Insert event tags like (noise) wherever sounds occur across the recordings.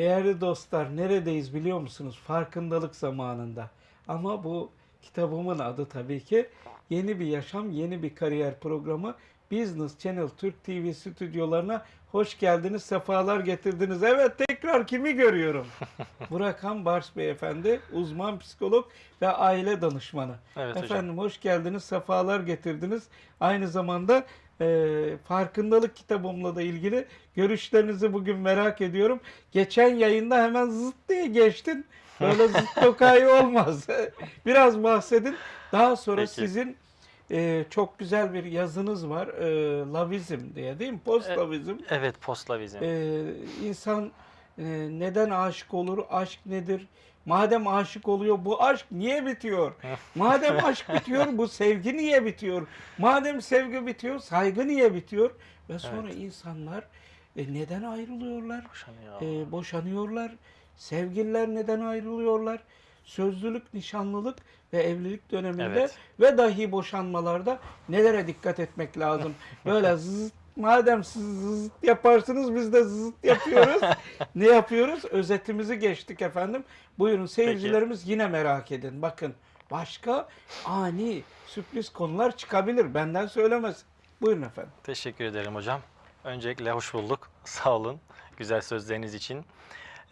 Değerli dostlar neredeyiz biliyor musunuz? Farkındalık zamanında. Ama bu kitabımın adı tabii ki Yeni Bir Yaşam, Yeni Bir Kariyer programı Business Channel Türk TV stüdyolarına hoş geldiniz, sefalar getirdiniz. Evet tekrar kimi görüyorum? (laughs) Burak Han Bars Beyefendi, uzman psikolog ve aile danışmanı. Evet hocam. Efendim hoş geldiniz, sefalar getirdiniz. Aynı zamanda e, farkındalık kitabımla da ilgili görüşlerinizi bugün merak ediyorum. Geçen yayında hemen zıt diye geçtin. Böyle (laughs) zıt tokayı olmaz. (laughs) Biraz bahsedin. Daha sonra Peki. sizin e, çok güzel bir yazınız var. E, Lavizm diye değil mi? Post E-. Evet postlavizm. Ee, insan e, neden aşık olur? Aşk nedir? Madem aşık oluyor bu aşk niye bitiyor? Madem (laughs) aşk bitiyor bu sevgi niye bitiyor? Madem sevgi bitiyor saygı niye bitiyor? Ve sonra insanlar e, neden ayrılıyorlar? Boşanıyor. E, boşanıyorlar. Sevgililer neden ayrılıyorlar? Sözlülük, nişanlılık ve evlilik döneminde Evet. ve dahi boşanmalarda nelere dikkat etmek lazım? (laughs) Böyle zıt, madem siz zıt yaparsınız biz de zıt yapıyoruz. (laughs) ne yapıyoruz? Özetimizi geçtik efendim. Buyurun seyircilerimiz yine merak edin. Bakın başka ani sürpriz konular çıkabilir. Benden söylemez. Buyurun efendim. Teşekkür ederim hocam. Öncelikle hoş bulduk. (laughs) Sağ olun güzel sözleriniz için.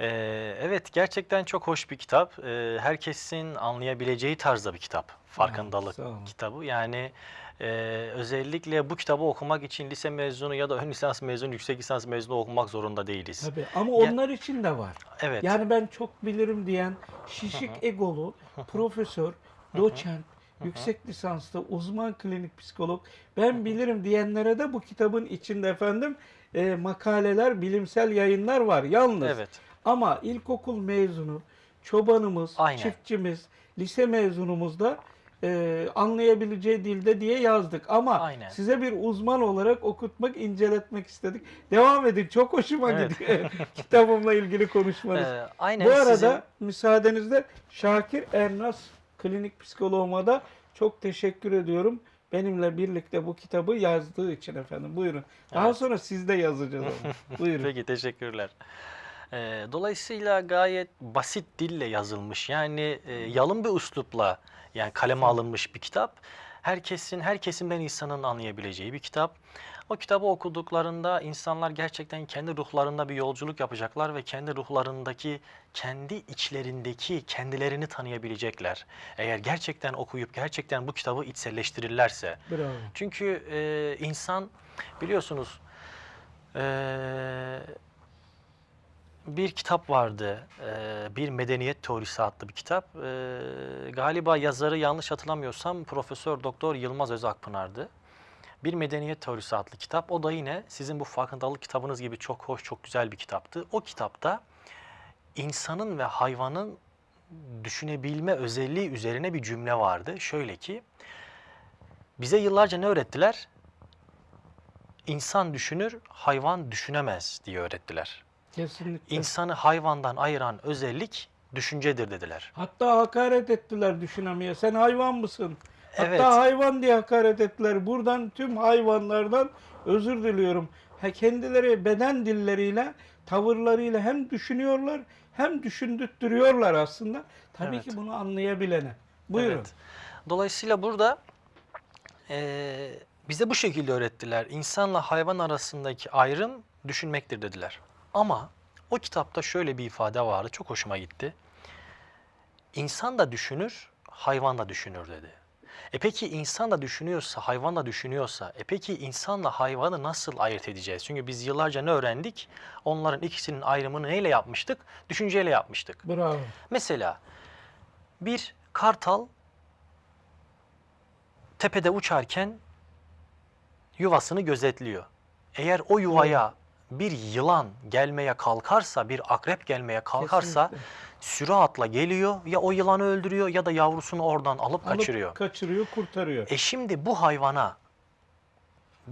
Ee, evet gerçekten çok hoş bir kitap. Ee, herkesin anlayabileceği tarzda bir kitap. Farkındalık olun. kitabı. Yani e, özellikle bu kitabı okumak için lise mezunu ya da ön lisans mezunu, yüksek lisans mezunu okumak zorunda değiliz. Tabii. Ama Ya- onlar için de var. Evet. Yani ben çok bilirim diyen şişik egolu profesör, doçent, yüksek lisanslı uzman klinik psikolog ben bilirim diyenlere de bu kitabın içinde efendim e, makaleler, bilimsel yayınlar var yalnız. Evet. Ama ilkokul mezunu, çobanımız, Aynen. çiftçimiz, lise mezunumuz da e, anlayabileceği dilde diye yazdık. Ama Aynen. size bir uzman olarak okutmak, inceletmek istedik. Devam edin. Çok hoşuma Evet. gidiyor (laughs) kitabımla ilgili konuşmanız. Ee, aynen Bu arada sizin- müsaadenizle Şakir Ernas klinik psikoloğuma da çok teşekkür ediyorum. Benimle birlikte bu kitabı yazdığı için efendim. Buyurun. Daha Evet. sonra siz de yazacağız. (laughs) Buyurun. Peki teşekkürler. Ee, dolayısıyla gayet basit dille yazılmış yani e, yalın bir üslupla yani kaleme alınmış bir kitap. Herkesin her kesimden insanın anlayabileceği bir kitap. O kitabı okuduklarında insanlar gerçekten kendi ruhlarında bir yolculuk yapacaklar ve kendi ruhlarındaki, kendi içlerindeki kendilerini tanıyabilecekler. Eğer gerçekten okuyup gerçekten bu kitabı içselleştirirlerse. Bravo. Çünkü e, insan biliyorsunuz e, bir kitap vardı. e, bir Medeniyet Teorisi adlı bir kitap. E, galiba yazarı yanlış hatırlamıyorsam Profesör Doktor Yılmaz Özakpınar'dı. Bir Medeniyet Teorisi adlı kitap. O da yine sizin bu farkındalık kitabınız gibi çok hoş, çok güzel bir kitaptı. O kitapta insanın ve hayvanın düşünebilme özelliği üzerine bir cümle vardı. Şöyle ki, bize yıllarca ne öğrettiler? İnsan düşünür, hayvan düşünemez diye öğrettiler. Kesinlikle. İnsanı hayvandan ayıran özellik düşüncedir dediler. Hatta hakaret ettiler düşünemeye. Sen hayvan mısın? Hatta Evet. hayvan diye hakaret ettiler. Buradan tüm hayvanlardan özür diliyorum. Ha, kendileri beden dilleriyle, tavırlarıyla hem düşünüyorlar hem düşündürtüyorlar aslında. Tabii Evet. ki bunu anlayabilene. Buyurun. Evet. Dolayısıyla burada eee, bize bu şekilde öğrettiler. İnsanla hayvan arasındaki ayrım düşünmektir dediler. Ama o kitapta şöyle bir ifade vardı. Çok hoşuma gitti. İnsan da düşünür, hayvan da düşünür dedi. E peki insan da düşünüyorsa, hayvan da düşünüyorsa, e peki insanla hayvanı nasıl ayırt edeceğiz? Çünkü biz yıllarca ne öğrendik? Onların ikisinin ayrımını neyle yapmıştık? Düşünceyle yapmıştık. Bravo. Mesela bir kartal tepede uçarken yuvasını gözetliyor. Eğer o yuvaya bir yılan gelmeye kalkarsa, bir akrep gelmeye kalkarsa Kesinlikle. süratle geliyor ya o yılanı öldürüyor ya da yavrusunu oradan alıp Alıp kaçırıyor. kaçırıyor, kurtarıyor. E şimdi bu hayvana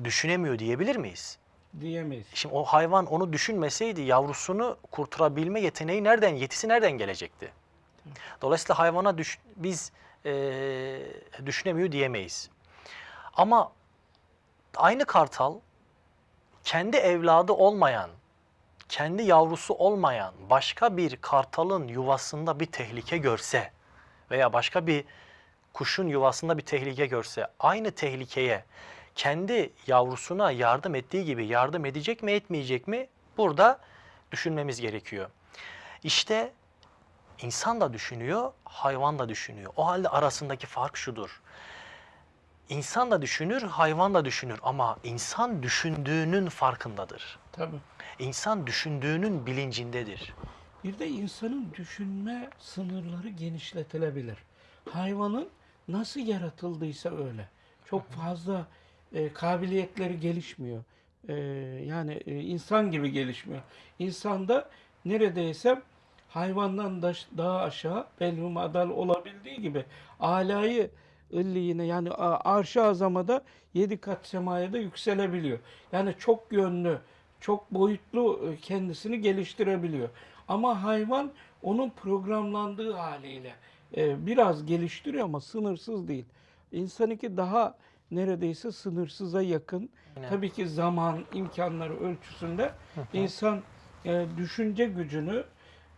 düşünemiyor diyebilir miyiz? Diyemeyiz. Şimdi o hayvan onu düşünmeseydi yavrusunu kurtarabilme yeteneği nereden, yetisi nereden gelecekti? Dolayısıyla hayvana düş- biz eee, düşünemiyor diyemeyiz. Ama aynı kartal kendi evladı olmayan kendi yavrusu olmayan başka bir kartalın yuvasında bir tehlike görse veya başka bir kuşun yuvasında bir tehlike görse aynı tehlikeye kendi yavrusuna yardım ettiği gibi yardım edecek mi etmeyecek mi burada düşünmemiz gerekiyor. İşte insan da düşünüyor, hayvan da düşünüyor. O halde arasındaki fark şudur. İnsan da düşünür, hayvan da düşünür ama insan düşündüğünün farkındadır. Tabii. İnsan düşündüğünün bilincindedir. Bir de insanın düşünme sınırları genişletilebilir. Hayvanın nasıl yaratıldıysa öyle. Çok fazla e, kabiliyetleri gelişmiyor. E, yani e, insan gibi gelişmiyor. İnsanda neredeyse hayvandan da, daha aşağı belhum adal olabildiği gibi alayı illiğine yani arş-ı azamada yedi kat semaya da yükselebiliyor. Yani çok yönlü, çok boyutlu e, kendisini geliştirebiliyor. Ama hayvan onun programlandığı haliyle e, biraz geliştiriyor ama sınırsız değil. İnsanınki daha neredeyse sınırsıza yakın. Aynen. Tabii ki zaman, imkanları ölçüsünde insan e, düşünce gücünü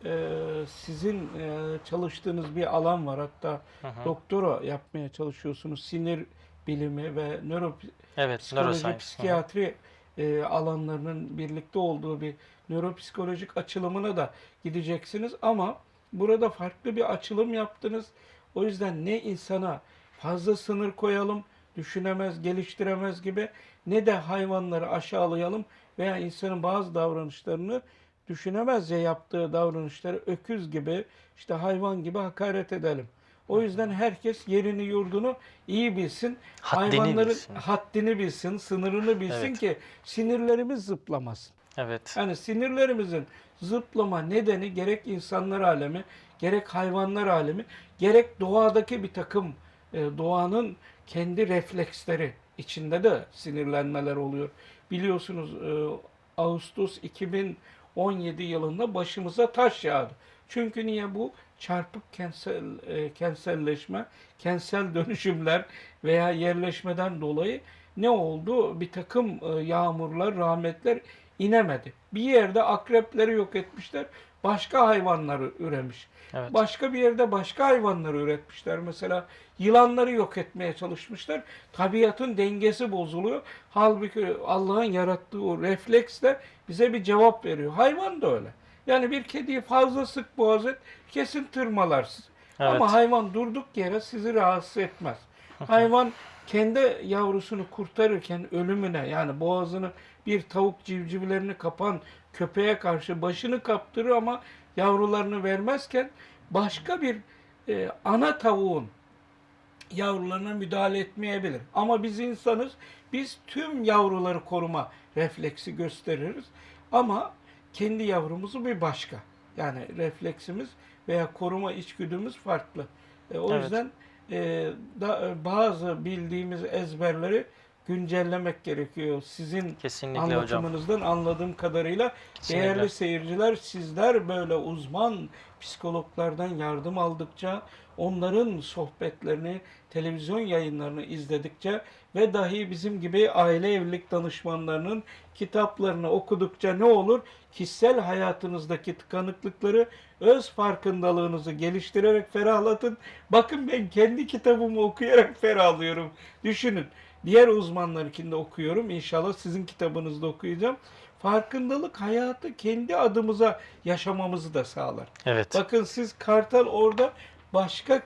e, sizin e, çalıştığınız bir alan var. Hatta Hı hı. doktora yapmaya çalışıyorsunuz. Sinir bilimi ve nöropsikoloji, Evet, hı. psikiyatri e, alanlarının birlikte olduğu bir nöropsikolojik açılımına da gideceksiniz ama burada farklı bir açılım yaptınız. O yüzden ne insana fazla sınır koyalım, düşünemez, geliştiremez gibi ne de hayvanları aşağılayalım veya insanın bazı davranışlarını düşünemez ya yaptığı davranışları öküz gibi, işte hayvan gibi hakaret edelim. O yüzden herkes yerini yurdunu iyi bilsin. Haddini Hayvanların bilsin. haddini bilsin, sınırını bilsin evet. ki sinirlerimiz zıplamasın. Evet. Yani sinirlerimizin zıplama nedeni gerek insanlar alemi, gerek hayvanlar alemi, gerek doğadaki bir takım e, doğanın kendi refleksleri içinde de sinirlenmeler oluyor. Biliyorsunuz e, Ağustos 2000 17 yılında başımıza taş yağdı. Çünkü niye bu çarpık kentsel e, kentselleşme, kentsel dönüşümler veya yerleşmeden dolayı ne oldu? Bir takım e, yağmurlar, rahmetler inemedi. Bir yerde akrepleri yok etmişler başka hayvanları üremiş. Evet. Başka bir yerde başka hayvanları üretmişler. Mesela yılanları yok etmeye çalışmışlar. Tabiatın dengesi bozuluyor. Halbuki Allah'ın yarattığı o refleksle bize bir cevap veriyor. Hayvan da öyle. Yani bir kediyi fazla sık boğaz et, kesin tırmalarsın. Evet. Ama hayvan durduk yere sizi rahatsız etmez. (laughs) Hayvan kendi yavrusunu kurtarırken ölümüne yani boğazını bir tavuk civcivlerini kapan köpeğe karşı başını kaptırır ama yavrularını vermezken başka bir e, ana tavuğun yavrularına müdahale etmeyebilir. Ama biz insanız. Biz tüm yavruları koruma refleksi gösteririz. Ama kendi yavrumuzu bir başka. Yani refleksimiz veya koruma içgüdümüz farklı. E, o Evet. yüzden e, da, e, bazı bildiğimiz ezberleri güncellemek gerekiyor. Sizin Kesinlikle hocam. anlatımınızdan anladığım kadarıyla Kesinlikle. değerli seyirciler sizler böyle uzman psikologlardan yardım aldıkça onların sohbetlerini, televizyon yayınlarını izledikçe ve dahi bizim gibi aile evlilik danışmanlarının kitaplarını okudukça ne olur? Kişisel hayatınızdaki tıkanıklıkları öz farkındalığınızı geliştirerek ferahlatın. Bakın ben kendi kitabımı okuyarak ferahlıyorum. Düşünün. Diğer uzmanlarınkini de okuyorum. İnşallah sizin kitabınızda okuyacağım. Farkındalık hayatı kendi adımıza yaşamamızı da sağlar. Evet. Bakın siz kartal orada başka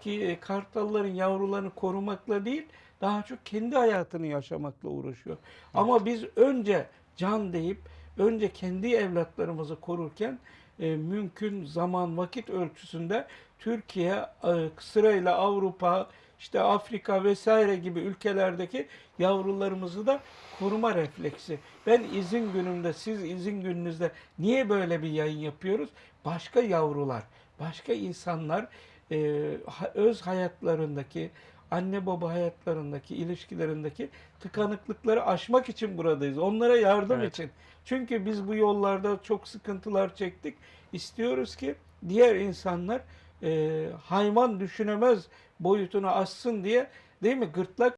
ki kartalların yavrularını korumakla değil, daha çok kendi hayatını yaşamakla uğraşıyor. Ama biz önce can deyip önce kendi evlatlarımızı korurken e, mümkün zaman vakit ölçüsünde Türkiye e, sırayla Avrupa, işte Afrika vesaire gibi ülkelerdeki yavrularımızı da koruma refleksi. Ben izin günümde, siz izin gününüzde niye böyle bir yayın yapıyoruz? Başka yavrular, başka insanlar e, öz hayatlarındaki, anne baba hayatlarındaki, ilişkilerindeki tıkanıklıkları aşmak için buradayız. Onlara yardım Evet. için. Çünkü biz bu yollarda çok sıkıntılar çektik. İstiyoruz ki diğer insanlar e, hayvan düşünemez boyutunu aşsın diye değil mi? Gırtlak